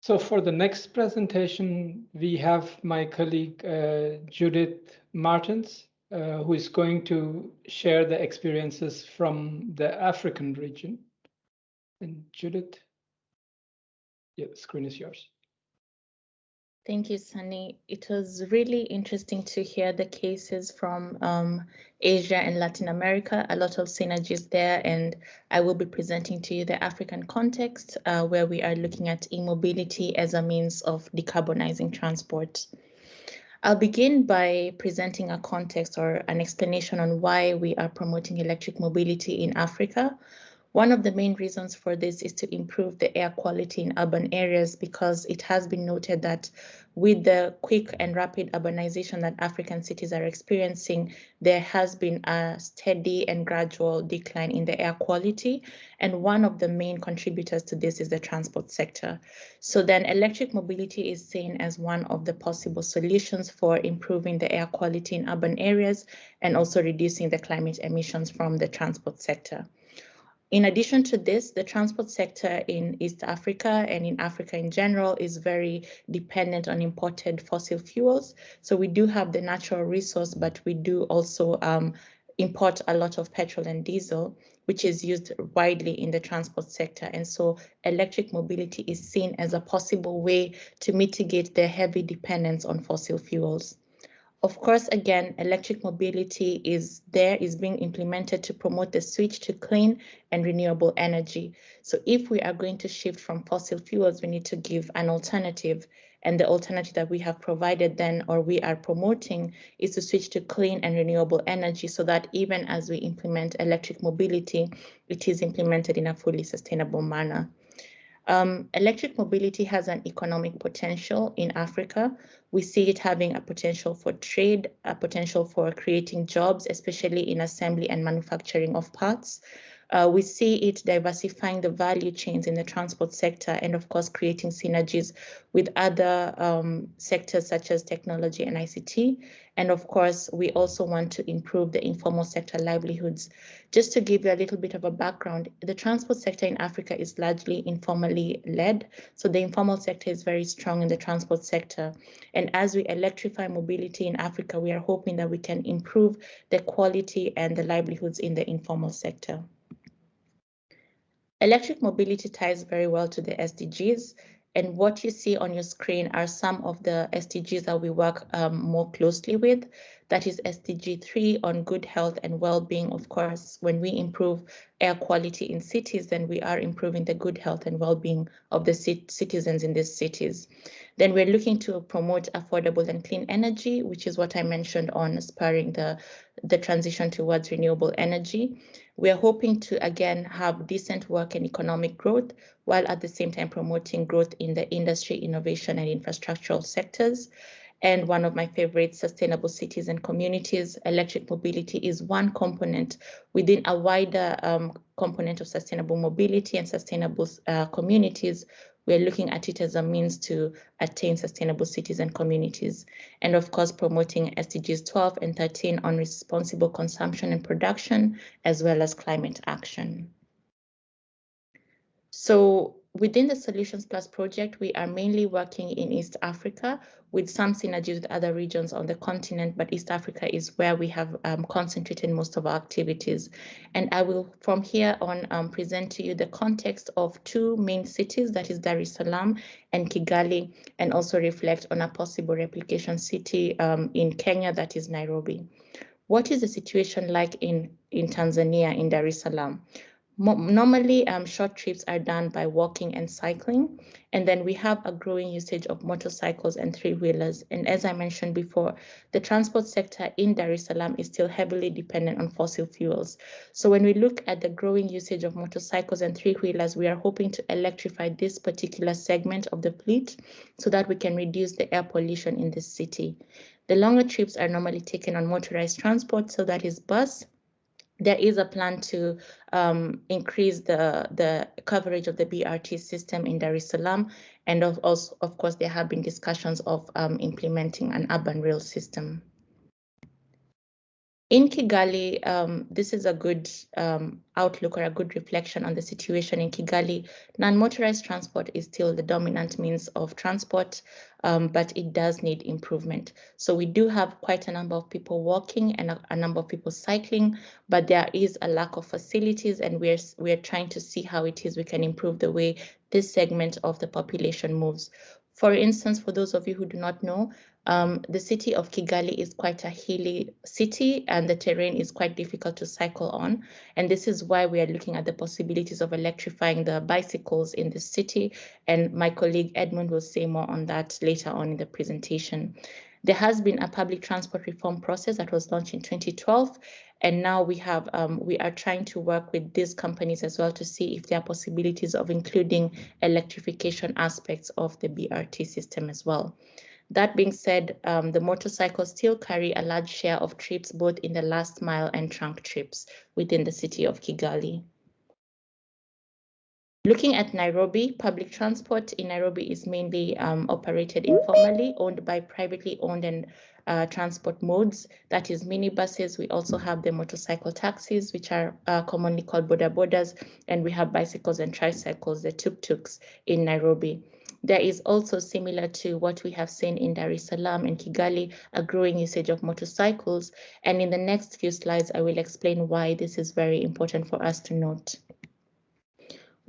So for the next presentation, we have my colleague uh, Judith Martens, uh, who is going to share the experiences from the African region. And Judith, yeah, the screen is yours. Thank you, Sunny. It was really interesting to hear the cases from um, Asia and Latin America, a lot of synergies there, and I will be presenting to you the African context uh, where we are looking at e-mobility as a means of decarbonizing transport. I'll begin by presenting a context or an explanation on why we are promoting electric mobility in Africa, one of the main reasons for this is to improve the air quality in urban areas because it has been noted that with the quick and rapid urbanization that African cities are experiencing, there has been a steady and gradual decline in the air quality. And one of the main contributors to this is the transport sector. So then electric mobility is seen as one of the possible solutions for improving the air quality in urban areas and also reducing the climate emissions from the transport sector. In addition to this, the transport sector in East Africa and in Africa in general is very dependent on imported fossil fuels. So we do have the natural resource, but we do also um, import a lot of petrol and diesel, which is used widely in the transport sector. And so electric mobility is seen as a possible way to mitigate the heavy dependence on fossil fuels. Of course, again, electric mobility is there, is being implemented to promote the switch to clean and renewable energy. So if we are going to shift from fossil fuels, we need to give an alternative. And the alternative that we have provided then, or we are promoting, is to switch to clean and renewable energy so that even as we implement electric mobility, it is implemented in a fully sustainable manner. Um, electric mobility has an economic potential in Africa. We see it having a potential for trade, a potential for creating jobs, especially in assembly and manufacturing of parts. Uh, we see it diversifying the value chains in the transport sector and of course creating synergies with other um, sectors such as technology and ICT. And of course, we also want to improve the informal sector livelihoods. Just to give you a little bit of a background, the transport sector in Africa is largely informally led. So the informal sector is very strong in the transport sector. And as we electrify mobility in Africa, we are hoping that we can improve the quality and the livelihoods in the informal sector. Electric mobility ties very well to the SDGs. And what you see on your screen are some of the SDGs that we work um, more closely with. That is SDG 3 on good health and well-being. Of course, when we improve air quality in cities, then we are improving the good health and well-being of the citizens in these cities. Then we're looking to promote affordable and clean energy, which is what I mentioned on spurring the, the transition towards renewable energy. We are hoping to, again, have decent work and economic growth, while at the same time promoting growth in the industry, innovation, and infrastructural sectors. And one of my favorite sustainable cities and communities, electric mobility is one component within a wider um, component of sustainable mobility and sustainable uh, communities, we're looking at it as a means to attain sustainable cities and communities. And of course, promoting SDGs 12 and 13 on responsible consumption and production, as well as climate action. So within the Solutions Plus project, we are mainly working in East Africa with some synergies with other regions on the continent, but East Africa is where we have um, concentrated most of our activities. And I will, from here on, um, present to you the context of two main cities, that is Dar es Salaam and Kigali, and also reflect on a possible replication city um, in Kenya, that is Nairobi. What is the situation like in, in Tanzania, in Dar es Salaam? Normally um, short trips are done by walking and cycling and then we have a growing usage of motorcycles and three-wheelers. And as i mentioned before the transport sector in dar es salaam is still heavily dependent on fossil fuels. So when we look at the growing usage of motorcycles and three-wheelers we are hoping to electrify this particular segment of the fleet so that we can reduce the air pollution in this city. The longer trips are normally taken on motorized transport so that is bus there is a plan to um, increase the, the coverage of the BRT system in Dar es Salaam. And of, also, of course, there have been discussions of um, implementing an urban rail system. In Kigali, um, this is a good um, outlook or a good reflection on the situation in Kigali. Non-motorized transport is still the dominant means of transport, um, but it does need improvement. So we do have quite a number of people walking and a, a, number of people cycling, but there is a lack of facilities and we're, we're trying to see how it is we can improve the way this segment of the population moves. For instance, for those of you who do not know, um, the city of Kigali is quite a hilly city and the terrain is quite difficult to cycle on. And this is why we are looking at the possibilities of electrifying the bicycles in the city. And my colleague Edmund will say more on that later on in the presentation. There has been a public transport reform process that was launched in 2012 and now we have um, we are trying to work with these companies as well to see if there are possibilities of including electrification aspects of the BRT system as well. That being said, um, the motorcycles still carry a large share of trips, both in the last mile and trunk trips within the city of Kigali. Looking at Nairobi, public transport in Nairobi is mainly um, operated informally, owned by privately owned and uh, transport modes. That is minibuses. We also have the motorcycle taxis, which are uh, commonly called boda bodas, and we have bicycles and tricycles, the tuk-tuks in Nairobi. There is also similar to what we have seen in Dar es Salaam and Kigali, a growing usage of motorcycles. And in the next few slides, I will explain why this is very important for us to note.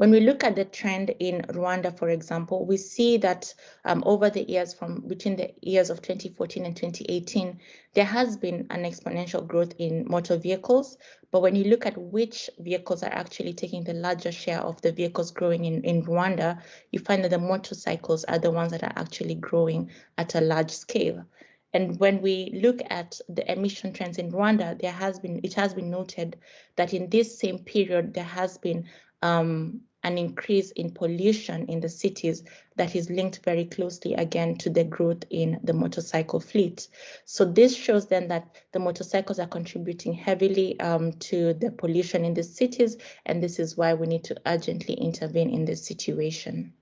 When we look at the trend in Rwanda, for example, we see that um, over the years from between the years of 2014 and 2018, there has been an exponential growth in motor vehicles. But when you look at which vehicles are actually taking the larger share of the vehicles growing in, in Rwanda, you find that the motorcycles are the ones that are actually growing at a large scale. And when we look at the emission trends in Rwanda, there has been it has been noted that in this same period there has been um, an increase in pollution in the cities that is linked very closely again to the growth in the motorcycle fleet. So this shows then that the motorcycles are contributing heavily um, to the pollution in the cities, and this is why we need to urgently intervene in this situation.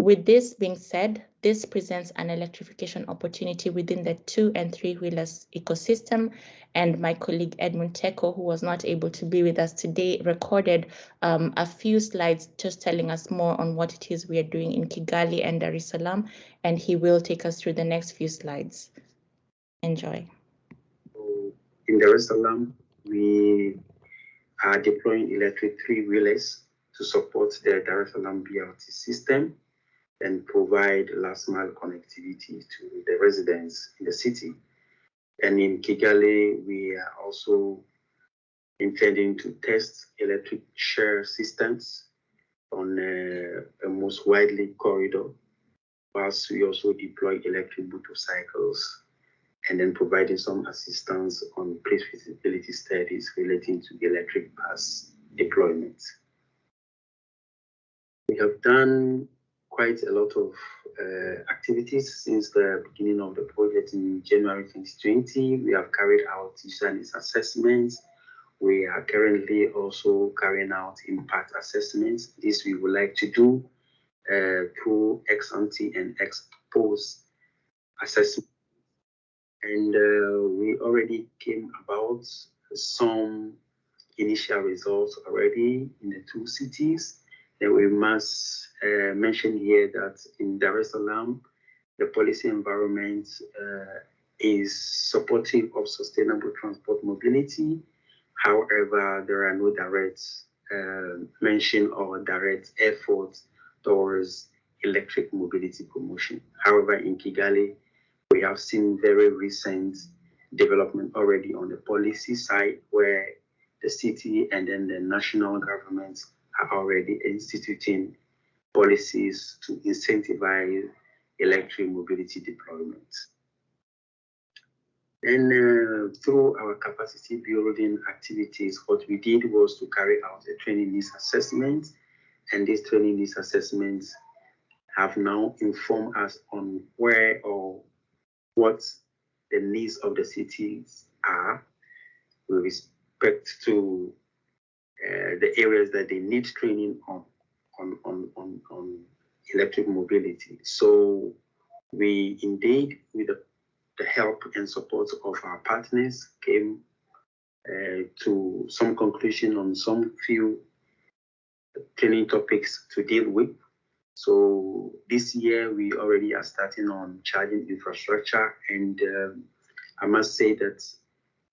With this being said, this presents an electrification opportunity within the two and three wheelers ecosystem. And my colleague Edmund Teko, who was not able to be with us today, recorded um, a few slides just telling us more on what it is we are doing in Kigali and Dar es Salaam. And he will take us through the next few slides. Enjoy. In Dar es Salaam, we are deploying electric three wheelers to support the Dar es Salaam BRT system and provide last mile connectivity to the residents in the city. And in Kigali, we are also intending to test electric share systems on a, a most widely corridor, whilst we also deploy electric motorcycles and then providing some assistance on place feasibility studies relating to the electric bus deployment. We have done quite a lot of uh, activities since the beginning of the project in January 2020. We have carried out user needs assessments. We are currently also carrying out impact assessments. This we would like to do uh, through ex ante and ex post assessment. And uh, we already came about some initial results already in the two cities. We must uh, mention here that in Dar es Salaam, the policy environment uh, is supportive of sustainable transport mobility. However, there are no direct uh, mention or direct efforts towards electric mobility promotion. However, in Kigali, we have seen very recent development already on the policy side where the city and then the national governments are already instituting policies to incentivize electric mobility deployment. And uh, through our capacity building activities, what we did was to carry out a training needs assessment. And these training needs assessments have now informed us on where or what the needs of the cities are with respect to uh, the areas that they need training on, on, on, on, on electric mobility. So we indeed, with the the help and support of our partners, came uh, to some conclusion on some few training topics to deal with. So this year we already are starting on charging infrastructure, and um, I must say that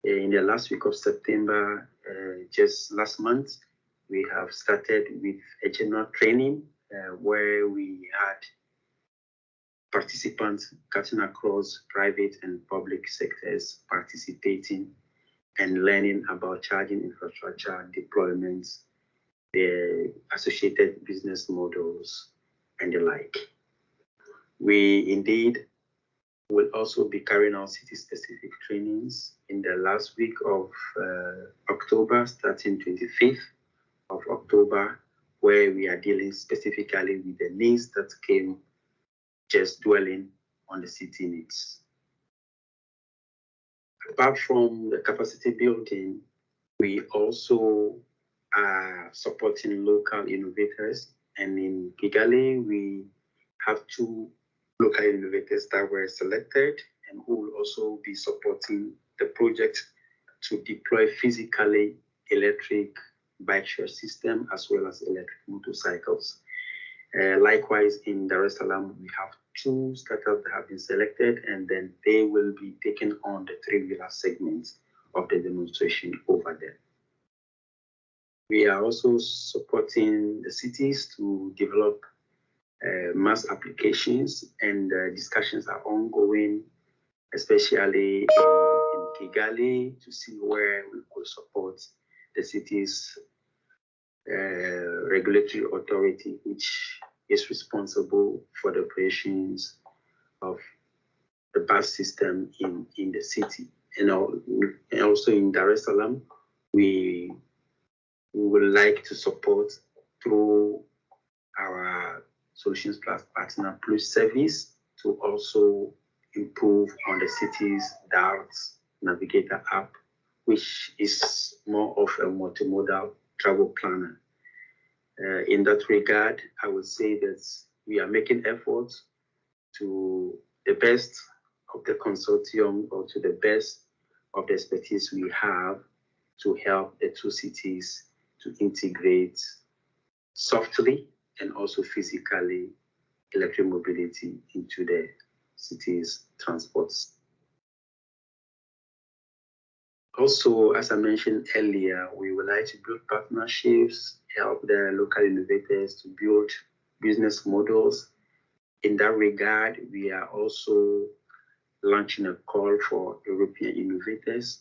uh, in the last week of September, just last month, we have started with a general training uh, where we had participants cutting across private and public sectors participating and learning about charging infrastructure deployments, the associated business models, and the like. We indeed will also be carrying out city-specific trainings in the last week of uh, October, starting 25th of October, where we are dealing specifically with the needs that came just dwelling on the city needs. Apart from the capacity building, we also are supporting local innovators. And in Kigali, we have two local innovators that were selected and who will also be supporting the project to deploy physically electric bike share system as well as electric motorcycles. Uh, likewise, in Dar es Salaam, we have two startups that have been selected, and then they will be taking on the three-wheeler segments of the demonstration over there. We are also supporting the cities to develop MaaS applications, and uh, discussions are ongoing, especially in, in Kigali, to see where we could support the city's uh, regulatory authority, which is responsible for the operations of the bus system in, in the city. And, also in Dar es Salaam, we, we would like to support through our Solutions Plus Partner Plus service to also improve on the city's DART Navigator app, which is more of a multimodal travel planner. Uh, in that regard, I would say that we are making efforts to the best of the consortium or to the best of the expertise we have to help the two cities to integrate softly and also physically electric mobility into the city's transports. Also, as I mentioned earlier, we would like to build partnerships, help the local innovators to build business models. In that regard, we are also launching a call for European innovators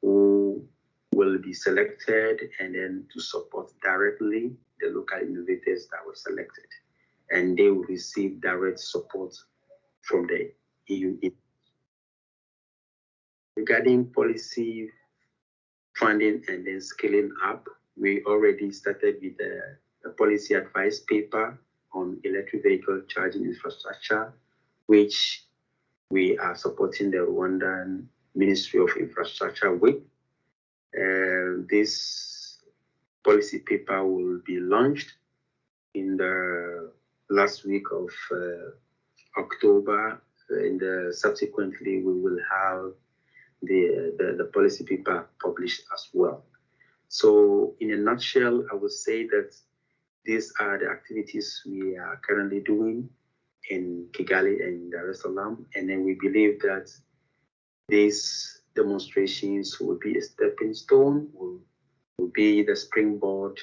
who will be selected and then to support directly the local innovators that were selected. And they will receive direct support from the EU Regarding policy funding and then scaling up, we already started with a, a policy advice paper on electric vehicle charging infrastructure, which we are supporting the Rwandan Ministry of Infrastructure with. Uh, this policy paper will be launched in the last week of uh, October. In the subsequently, we will have the, the, the policy paper published as well. So in a nutshell, I would say that these are the activities we are currently doing in Kigali and Dar es Salaam. And then we believe that these demonstrations will be a stepping stone, will, will be the springboard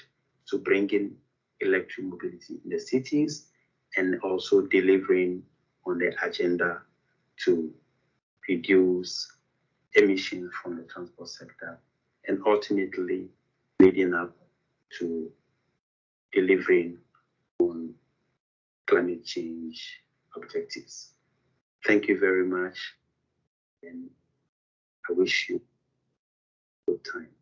to bringing electric mobility in the cities and also delivering on the agenda to reduce emissions from the transport sector, and ultimately leading up to delivering on climate change objectives. Thank you very much, and I wish you good time.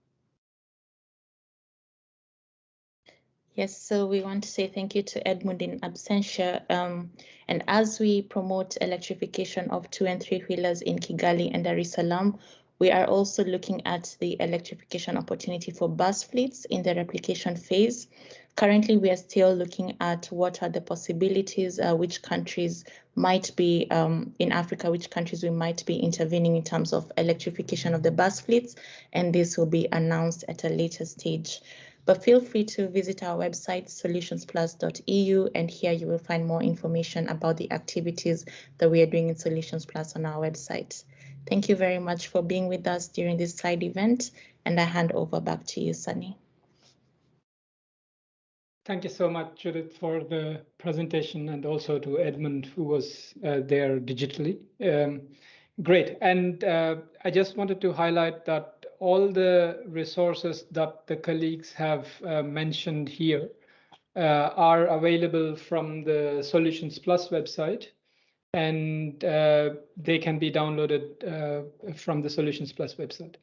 Yes, so we want to say thank you to Edmund in absentia. Um, and as we promote electrification of two and three wheelers in Kigali and Dar es Salaam, we are also looking at the electrification opportunity for bus fleets in the replication phase. Currently, we are still looking at what are the possibilities, uh, which countries might be um, in Africa, which countries we might be intervening in terms of electrification of the bus fleets, and this will be announced at a later stage. But feel free to visit our website, solutionsplus.eu, and here you will find more information about the activities that we are doing in Solutions Plus on our website. Thank you very much for being with us during this side event, and I hand over back to you, Sunny. Thank you so much, Judith, for the presentation and also to Edmund, who was uh, there digitally. Um, great. And uh, I just wanted to highlight that all the resources that the colleagues have uh, mentioned here uh, are available from the Solutions Plus website and uh, they can be downloaded uh, from the Solutions Plus website.